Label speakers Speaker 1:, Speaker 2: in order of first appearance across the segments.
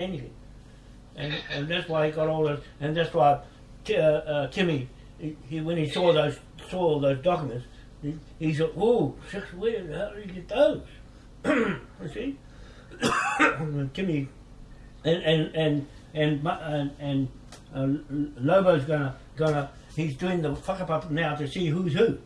Speaker 1: anything. And, and that's why he got all those, and that's why uh, uh, Timmy, he, he, when he saw those saw those documents, he, he said, "Oh, six weird. How did you get those?" you see, Timmy, and and and and and, and uh, Lobo's gonna gonna he's doing the fuck up up now to see who's who.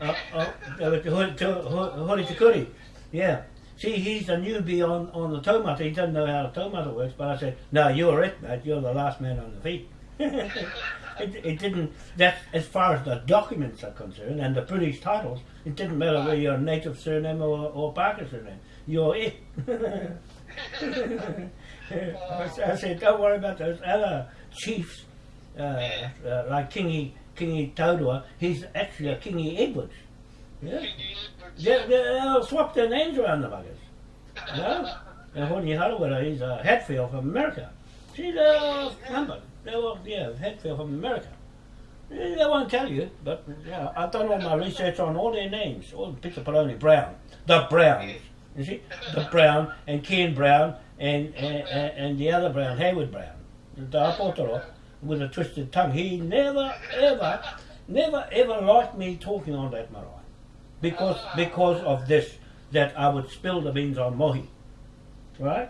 Speaker 1: Uh, uh, uh, Hori. Yeah. See, he's a newbie on, on the tomato. He doesn't know how the tomato works. But I said, no, you're it, mate. You're the last man on the feet. it, it didn't, that's as far as the documents are concerned and the British titles, it didn't matter whether you're a native surname or, or Parker surname. You're it. I said, don't worry about those other chiefs, uh, uh, like Kingy, Kingy Todua. He's actually a Kingy Edwards. Yeah. They, they, they'll swap their names around the buggers. You know? And Hone Harawira, he's a Hatfield from America. See, they're numbered. They're all, yeah, Hatfield from America. They they won't tell you, but yeah, I've done all my research on all their names. All the Peter Poloni Brown, the Browns, you see, the Brown and Ken Brown and and, and and the other Brown, Hayward Brown, the Apotoro, with a twisted tongue. He never ever, never ever liked me talking on that marae because because of this that I would spill the beans on Mohi, right?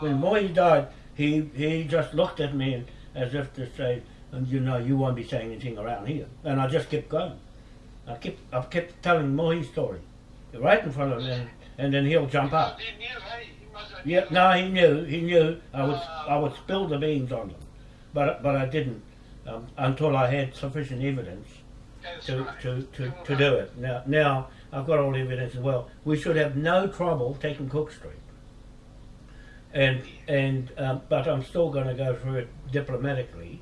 Speaker 1: When Mohi died, he he just looked at me as if to say, and you know, you won't be saying anything around here. And I just kept going. I kept I kept telling Mohi's story, right in front of him, and then he'll jump up.
Speaker 2: He knew, he
Speaker 1: Yeah,
Speaker 2: knew.
Speaker 1: no, he knew. He knew I would I would spill the beans on them, but but I didn't um, until I had sufficient evidence to, to, to, to do it. Now, now I've got all the evidence as well. We should have no trouble taking Cook Street. And and um, but I'm still going to go through it diplomatically,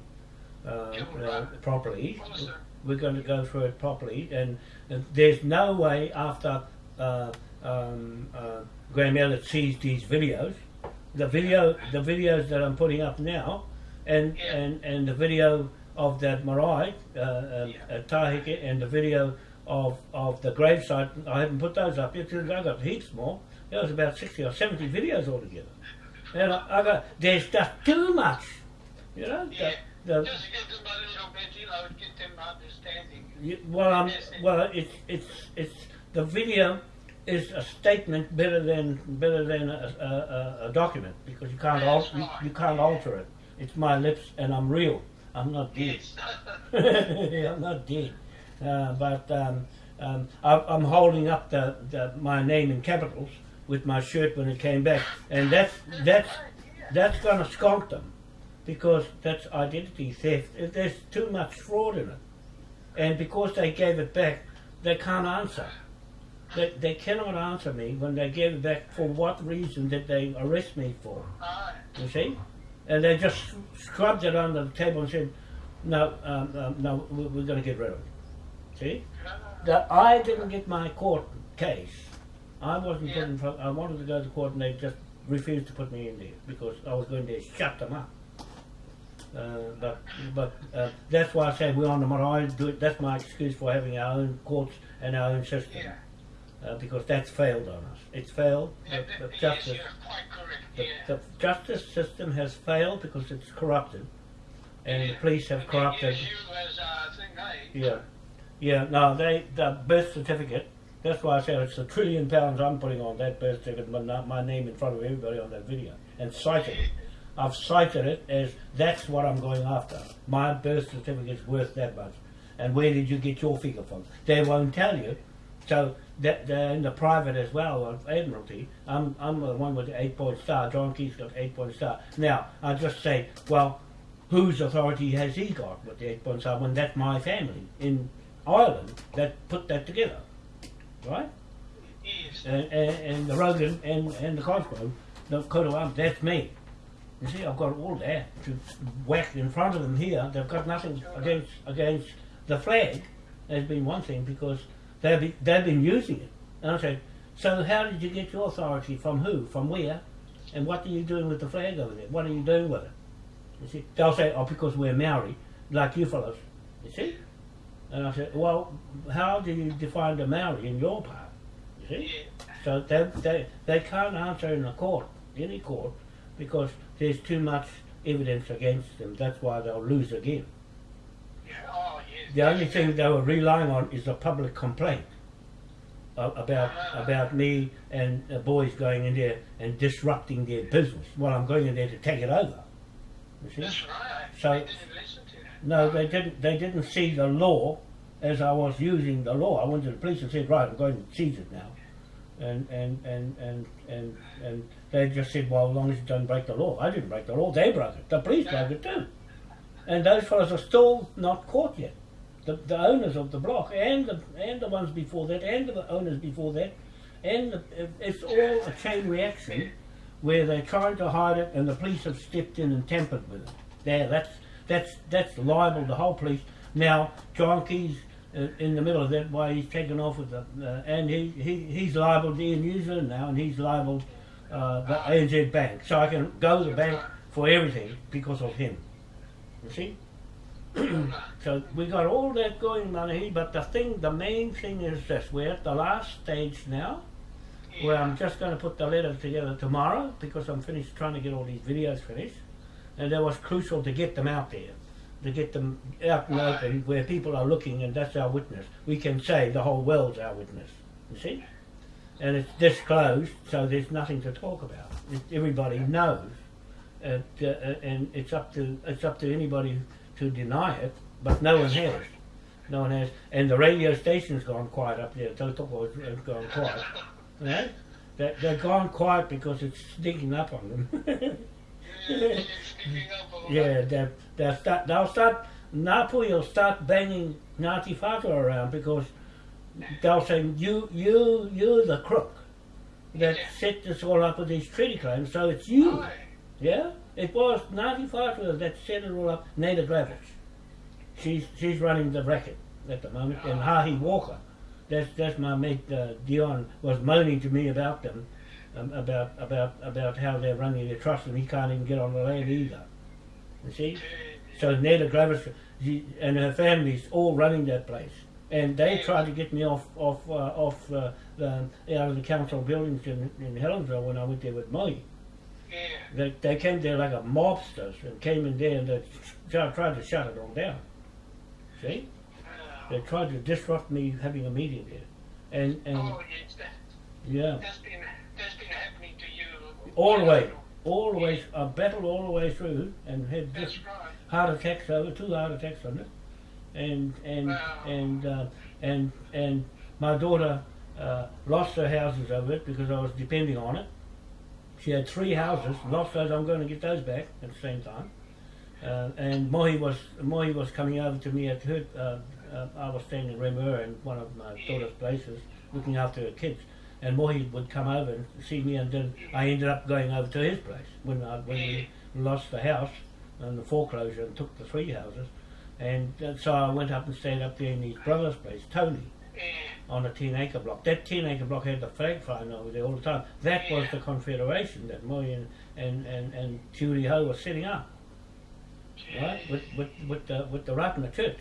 Speaker 1: uh, uh, properly. We're going to go through it properly, and, and there's no way after uh, um, uh, Graham Elliott sees these videos, the video, the videos that I'm putting up now, and and, and the video of that marae, uh, uh,
Speaker 2: Yeah.
Speaker 1: uh, Tahike, and the video of, of the gravesite. I haven't put those up yet because I got heaps more. There was about sixty or seventy videos altogether, and I, I got there's just too much, you know.
Speaker 2: Yeah.
Speaker 1: The,
Speaker 2: Just to get them a little bit, you know, get them understanding.
Speaker 1: you- well, um, well, it's it's it's the video is a statement better than better than a, a, a, document because you can't alter you,
Speaker 2: right.
Speaker 1: you can't alter it. It's my lips and I'm real. I'm not dead. I'm not dead. Uh, but um, um, I, I'm holding up the, the my name in capitals with my shirt when it came back, and that's that's that's going to skunk them because that's identity theft. There's too much fraud in it, and because they gave it back, they can't answer. They, they cannot answer me when they gave it back. For what reason did they arrest me for? You see? And they just scrubbed it under the table and said, no, um, um, no, we- we're going to get rid of it. See? That I didn't get my court case. I wasn't put in front, I wanted to go to court and they just refused to put me in there because I was going to shut them up. Uh, but but uh, that's why I say we're on the marae. That's my excuse for having our own courts and our own system.
Speaker 2: Yeah.
Speaker 1: Uh, because that's failed on us. It's failed. The, the justice
Speaker 2: you're quite correct.
Speaker 1: the, the justice system has failed because it's corrupted, and the police have corrupted.
Speaker 2: use you as a thing, hey?
Speaker 1: Yeah, yeah. No, they the birth certificate. That's why I said it's a trillion pounds I'm putting on that birth certificate, but not my name in front of everybody on that video, and cited it. I've cited it as that's what I'm going after. My birth certificate's worth that much, and where did you get your figure from? They won't tell you. So that in the private as well of Admiralty. I'm I'm the one with the eight point star. John Key's got eight point star. Now I just say, well, whose authority has he got with the eight point star when that's my family in Ireland that put that together, right?
Speaker 2: Yes.
Speaker 1: And, and, and the Rogan and, and the Cosgrove, the coat of arms, that's me. You see, I've got all that to whack in front of them here. They've got nothing against against the flag. There's been one thing because they've been, they've been using it. And I said, so how did you get your authority from who, from where, and what are you doing with the flag over there? What are you doing with it? You see, they'll say, oh, because we're Maori, like you fellows. You see? And I said, well, how do you define the Maori in your part? You see? So they, they, they can't answer in a court, any court, because there's too much evidence against them. That's why they'll lose again.
Speaker 2: Yeah.
Speaker 1: The only thing they were relying on is a public complaint about about me and the boys going in there and disrupting their business. Well, I'm going in there to take it over. You see?
Speaker 2: That's right.
Speaker 1: So-
Speaker 2: they didn't listen to that.
Speaker 1: No, they didn't. They didn't see the law as I was using the law. I went to the police and said, "Right, I'm going to seize it now," and and and and and and they just said, "Well, as long as you don't break the law." I didn't break the law. They broke it. The police broke it too, and those fellows are still not caught yet. The, the owners of the block and the and the ones before that and the owners before that, and the, it's all a chain reaction where they're trying to hide it and the police have stepped in and tampered with it. There, that's that's that's liable the whole police. Now John Key's uh, in the middle of that, why he's taken off with the uh, and he, he he's liable Air New Zealand now, and he's liable uh, the ANZ Bank. So I can go to the bank for everything because of him. You see. So we got all that going, Manahi, but the thing, the main thing is this: we're at the last stage now, where I'm just going to put the letter together tomorrow because I'm finished trying to get all these videos finished, and that was crucial to get them out there, to get them out and open where people are looking, and that's our witness. We can say the whole world's our witness. You see, and it's disclosed, so there's nothing to talk about. It, everybody knows, uh, uh, and it's up to it's up to anybody to deny it, but no one has. No one has, and the radio station's gone quiet up there. Tautoko has gone quiet. Right? They, they've gone quiet because it's sneaking up on them.
Speaker 2: Yeah, yeah, sneaking up all
Speaker 1: yeah,
Speaker 2: that.
Speaker 1: they, they'll start. They'll start. Napu will start banging Ngāti Whātua around because they'll say you, you, you're the crook that
Speaker 2: Yeah.
Speaker 1: set this all up with these treaty claims. So it's you.
Speaker 2: Aye.
Speaker 1: Yeah, it was Ngāti Whātua that set it all up. Naida Glavish. She's she's running the racket at the moment, and Hahi Walker. That's that's my mate uh, Dion was moaning to me about them, um, about about about how they're running their trust, and he can't even get on the land either. You see, so Naida Glavish she, and her family's all running that place, and they tried to get me off off uh, off uh, the, out of the council buildings in, in Helensville when I went there with Molly.
Speaker 2: Yeah.
Speaker 1: They, they came there like a mobsters and came in there and they tried tried to shut it all down. See?
Speaker 2: Uh,
Speaker 1: They tried to disrupt me having a meeting there. And, and
Speaker 2: oh, yes, that,
Speaker 1: yeah,
Speaker 2: that's been that's been happening to you.
Speaker 1: all the way, all the way, I battled all the way through and had
Speaker 2: That's right.
Speaker 1: heart attacks over, two heart attacks on it. And, and,
Speaker 2: Wow.
Speaker 1: and, uh, and, and my daughter uh, lost her houses over it because I was depending on it. She had three houses, lost those, I'm going to get those back at the same time. Uh, and Mohi was Mohi was coming over to me at her. Uh, uh, I was staying in Remur in one of my daughter's places, looking after her kids. And Mohi would come over and see me, and then I ended up going over to his place when I, when we lost the house and the foreclosure and took the three houses. And uh, so I went up and stayed up there in his brother's place, Tony. On a 10 acre block. That 10 acre block had the flag flying over there all the time. That was the confederation that Moy and, and, and, and Judy Ho was setting up, right? With, with, with, the, with the Ratana Church.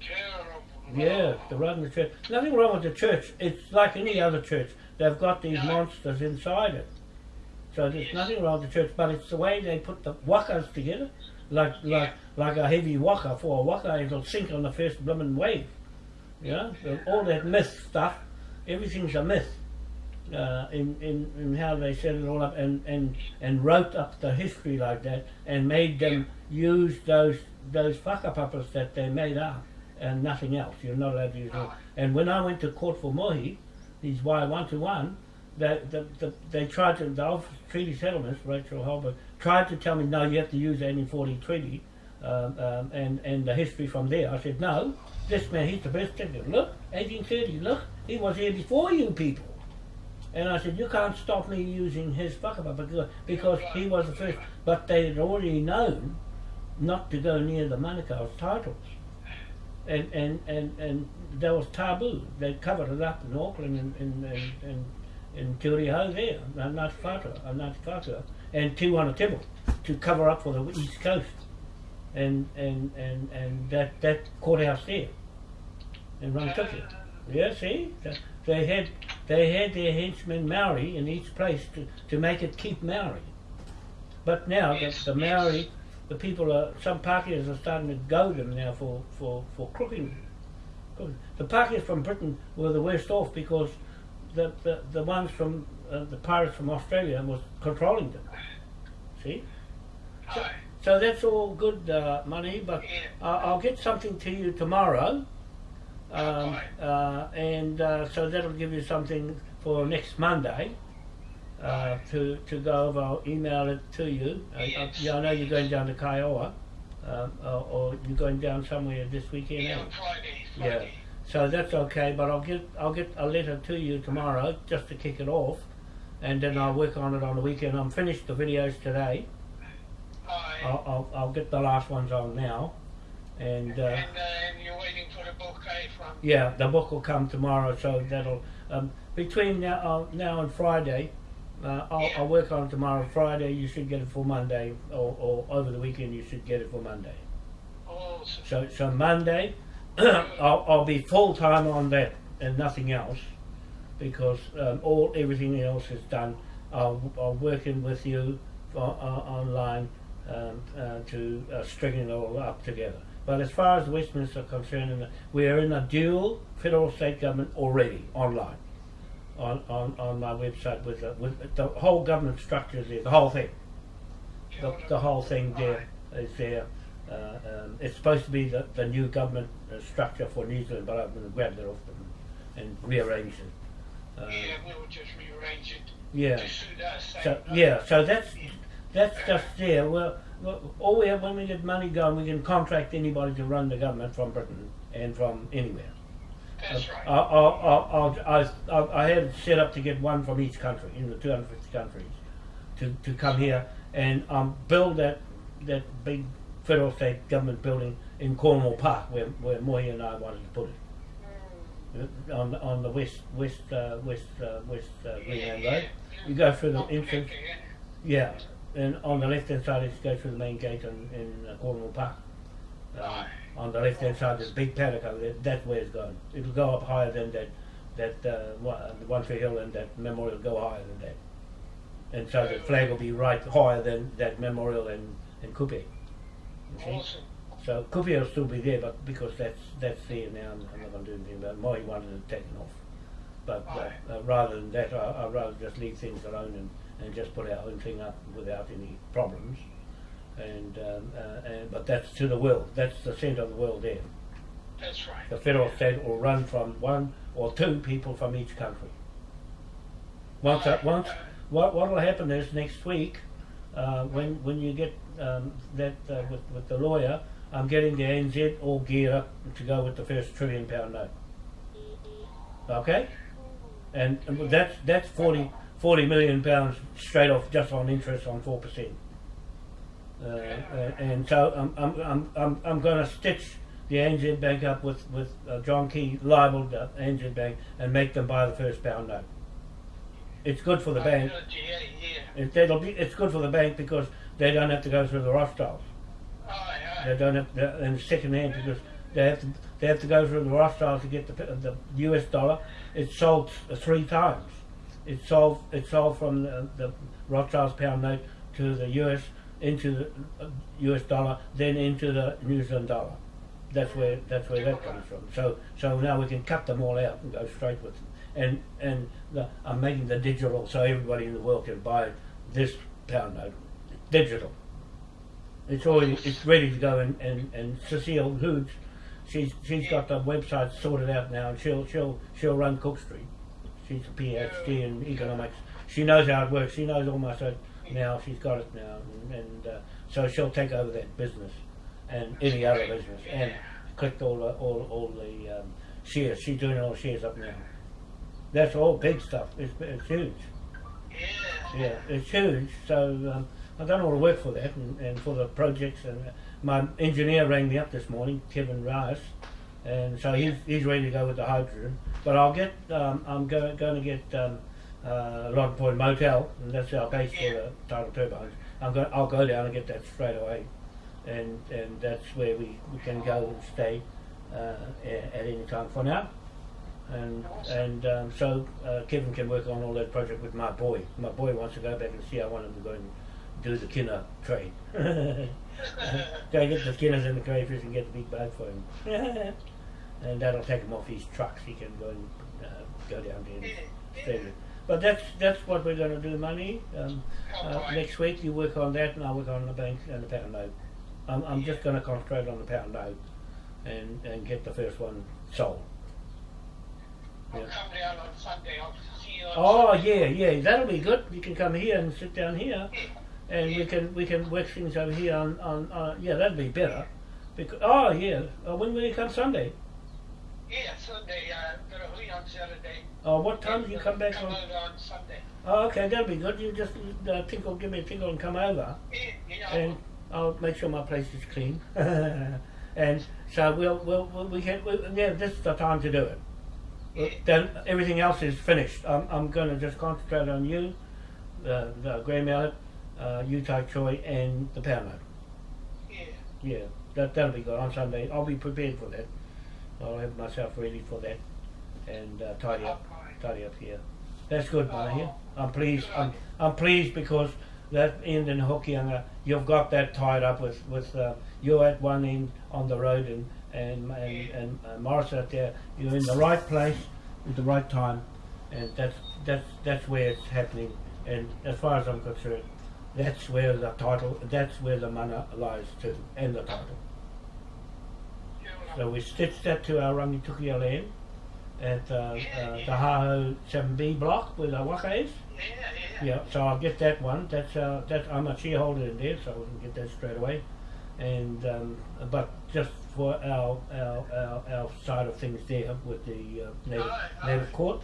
Speaker 2: Terrible.
Speaker 1: Yeah, the Ratana Church. Nothing wrong with the church. It's like any other church. They've got these monsters inside it. So there's
Speaker 2: Yes.
Speaker 1: nothing wrong with the church, but it's the way they put the wakas together, like like like a heavy waka for a waka, it'll sink on the first blooming wave. So all that myth stuff, everything's a myth. Uh, in, in, in how they set it all up and, and, and wrote up the history like that and made them use those those whakapapas that they made up and nothing else. You're not allowed to use it. And when I went to court for Mohi, these Y one to one, they, the, the, they tried to, the Office of Treaty Settlements, Rachel Holbert, tried to tell me, no, you have to use the 1840 treaty um, um, and, and the history from there. I said, no, this man, he's the best thing. Look, 1830, look, he was here before you people. And I said, you can't stop me using his whakapa because, because he was the first. But they had already known not to go near the Manukau's titles. And, and, and, and that was taboo. They covered it up in Auckland and in, in, in, in Te Hau there, Ngāti Whātua, Ngāti Whātua, and Tiwana Tibble to cover up for the East Coast. And, and, and, and that, that courthouse there in Rangitukia. Yeah, see? They had they had their henchmen Maori in each place to, to make it keep Maori. But now
Speaker 2: Yes,
Speaker 1: the, the
Speaker 2: yes.
Speaker 1: Maori, the people are some Pākehās are starting to go them now for for for cooking. cooking. The Pākehās from Britain were the worst off because the the, the ones from uh, the pirates from Australia was controlling them. See,
Speaker 2: Aye.
Speaker 1: So that's all good uh, money, but
Speaker 2: Yeah.
Speaker 1: I I'll get something to you tomorrow. Um, uh, and uh, so that'll give you something for next Monday uh, to, to go over. I'll email it to you. Uh,
Speaker 2: Yes,
Speaker 1: uh, yeah, I know you're going down to Kiowa, um, or, or you're going down somewhere this weekend.
Speaker 2: Yeah, on Friday.
Speaker 1: Yeah. So that's okay, but I'll get I'll get a letter to you tomorrow just to kick it off, and then I'll work on it on the weekend. I'm finished the videos today. I'll, I'll, I'll get the last ones on now, and. Uh,
Speaker 2: and, uh, and you're waiting for the book, eh, from...
Speaker 1: Yeah, the book will come tomorrow, so that'll um, between now, uh, now and Friday. Uh, I'll,
Speaker 2: Yeah.
Speaker 1: I'll work on it tomorrow. Friday, you should get it for Monday, or, or over the weekend, you should get it for Monday.
Speaker 2: Awesome.
Speaker 1: So, so Monday, I'll, I'll be full time on that and nothing else, because um, all everything else is done. I'll, I'll working with you uh, uh, online um, uh, to uh, string it all up together. But as far as Westminster are concerned, we are in a dual federal state government already online. On, on, on my website with the, with the whole government structure is there, the whole thing the, the whole thing there is there. Uh, um, it's supposed to be the, the new government uh, structure for New Zealand, but I'm going to grab that off them and rearrange it. Uh,
Speaker 2: Yeah, we'll just rearrange it
Speaker 1: yeah.
Speaker 2: to suit us. eh?
Speaker 1: So yeah, so that's that's just there. Well, all we have when we get money going, we can contract anybody to run the government from Britain and from anywhere.
Speaker 2: That's right.
Speaker 1: I, I, I, I, I, I had it set up to get one from each country in the 250 countries to, to come here and um, build that that big federal state government building in Cornwall Park where, where Mohi and I wanted to put it Uh, on the- on the west west uh, west uh, west uh,
Speaker 2: Greenlane
Speaker 1: Road. You go through the entrance,
Speaker 2: yeah.
Speaker 1: And on the left hand side is go through the main gate in, in uh, Cornwall Park. Um,
Speaker 2: Right.
Speaker 1: on the left hand side, there's a big paddock over there. That's where it's going. It'll go up higher than that, that uh, one, the Tree Hill and that memorial go higher than that. And so the flag will be right higher than that memorial and, and Kupe.
Speaker 2: Awesome.
Speaker 1: So Kupe will still be there, but because that's that's there now, I'm I'm not going to do anything about it. Moi wanted it taken off. But uh, uh, rather than that, I, I'd rather just leave things alone and, and just put our own thing up without any problems. And, um, uh, and but that's to the world. That's the centre of the world there.
Speaker 2: That's right.
Speaker 1: The federal state will run from one or two people from each country. Once, uh, once, what what will happen is next week, uh, when when you get um, that uh, with with the lawyer, I'm getting the ANZ all geared up to go with the first trillion pound note. Okay, and, that's that's 40, 40 million pounds straight off just on interest on four percent. Uh, uh, and so I'm, I'm, I'm, I'm, I'm going to stitch the ANZ Bank up with, with uh, John Key libelled uh, ANZ Bank and make them buy the first pound note. It's good for the bank.
Speaker 2: Yeah, yeah.
Speaker 1: It, that'll be, it's good for the bank because they don't have to go through the Rothschilds. They don't have to, and second hand because they have to they have to go through the Rothschilds to get the the U.S. dollar. It's sold three times. It's sold it's sold from the, the Rothschilds pound note to the U.S. into the uh, U.S. dollar, then into the New Zealand dollar. That's where that's where that comes from. So so now we can cut them all out and go straight with them. And and the, I'm making the digital so everybody in the world can buy this pound note digital. It's already it's ready to go and, and, and Cecile Hoods, she's she's got the website sorted out now and she'll she'll she'll run Cook Street. She's a PhD in economics. She knows how it works. She knows almost now. She's got it now, and, and uh, so she'll take over that business and any other business and collect all the all all the um, shares. She's doing all the shares up now. That's all big stuff. It's, it's huge.
Speaker 2: Yeah.
Speaker 1: Yeah, it's huge. So um, I've done all the work for that and, and for the projects. And my engineer rang me up this morning, Kevin Rice, and so he's, he's ready to go with the hydrogen. But I'll get um, I'm go, going to get um, uh, Lottin Point Motel, and that's our base for the tidal turbines. I'm going I'll go down and get that straight away, and and that's where we, we can go and stay uh, at, at any time for now and and um, so uh, Kevin can work on all that project with my boy. My boy wants to go back and see how one of them going do the kina trade. Go get the kinas and the crayfish and get the big bag for him. and that'll take him off his trucks. He can go and uh, go down there
Speaker 2: Yeah, yeah.
Speaker 1: But that's that's what we're going to do, money. Um, uh, next week you work on that, and I work on the bank and the pound note. I'm, I'm just going to concentrate on the pound note and and get the first one sold.
Speaker 2: I'll
Speaker 1: Yeah.
Speaker 2: come down on Sunday. I'll see you on
Speaker 1: Oh
Speaker 2: Sunday.
Speaker 1: yeah, yeah, that'll be good. You can come here and sit down here,
Speaker 2: Yeah.
Speaker 1: and we can we can work things over here on on. Uh, yeah, that'd be better. Because oh yeah, uh, when will you come Sunday?
Speaker 2: Yeah, Sunday. Uh, got a hui on Saturday.
Speaker 1: Oh, what time do you come back
Speaker 2: Come
Speaker 1: on?
Speaker 2: over on Sunday.
Speaker 1: Oh, okay, that'll be good. You just uh, tinkle, give me a tinkle, and come over,
Speaker 2: Yeah, yeah.
Speaker 1: and I'll make sure my place is clean. and so we'll, we'll, we'll we can we, yeah, this is the time to do it.
Speaker 2: yeah.
Speaker 1: Then everything else is finished. I'm, I'm going to just concentrate on you, uh, the grey mallet, uh, Utah Choi, and the pound
Speaker 2: yeah.
Speaker 1: Yeah, that that'll be good on Sunday. I'll be prepared for that. I'll have myself ready for that, and uh, tidy up, tidy up here. That's good,
Speaker 2: Oh.
Speaker 1: Monaghan. I'm pleased. I'm, I'm pleased because that end in Hokianga, you've got that tied up with with uh, you're at one end on the road, and and and,
Speaker 2: Yeah.
Speaker 1: and uh, Morris out there. You're in the right place at the right time, and that's that's that's where it's happening. And as far as I'm concerned, that's where the title, that's where the mana lies too, and the title. So we stitched that to our Rangitukia land at uh, uh, the Haho 7B block where the waka is.
Speaker 2: Yeah, yeah.
Speaker 1: Yeah, so I'll get that one. That's uh, that's I'm a shareholder in there, so we can get that straight away. And um, but just for our, our our our side of things there with the uh, native,
Speaker 2: aye.
Speaker 1: native court.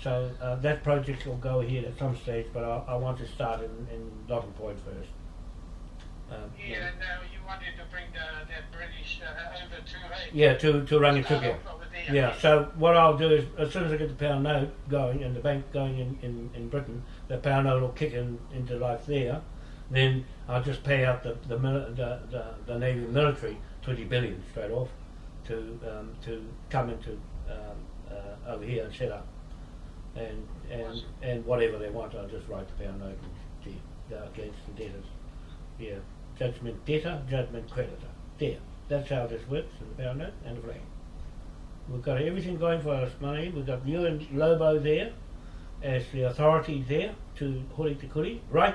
Speaker 1: So uh, that project will go ahead at some stage, but I, I want to start in, in Lottin Point first. Um,
Speaker 2: Yeah, and uh, you wanted to bring the, that British uh, over to hey?
Speaker 1: Yeah, to to
Speaker 2: there.
Speaker 1: Yeah, so what I'll do is, as soon as I get the pound note going and the bank going in, in, in Britain, the pound note will kick in, into life there. Then I'll just pay out the the, the, the, the Navy military 20 billion straight off to um, to come into um, uh, over here and set up. And, and and whatever they want, I'll just write the pound note and the, uh, against the debtors. Yeah, judgment debtor, judgment creditor. There, that's how this works in the pound note and the flag. We've got everything going for us, money. We've got you and Lobo there as the authorities there to Huri Te Kuri, right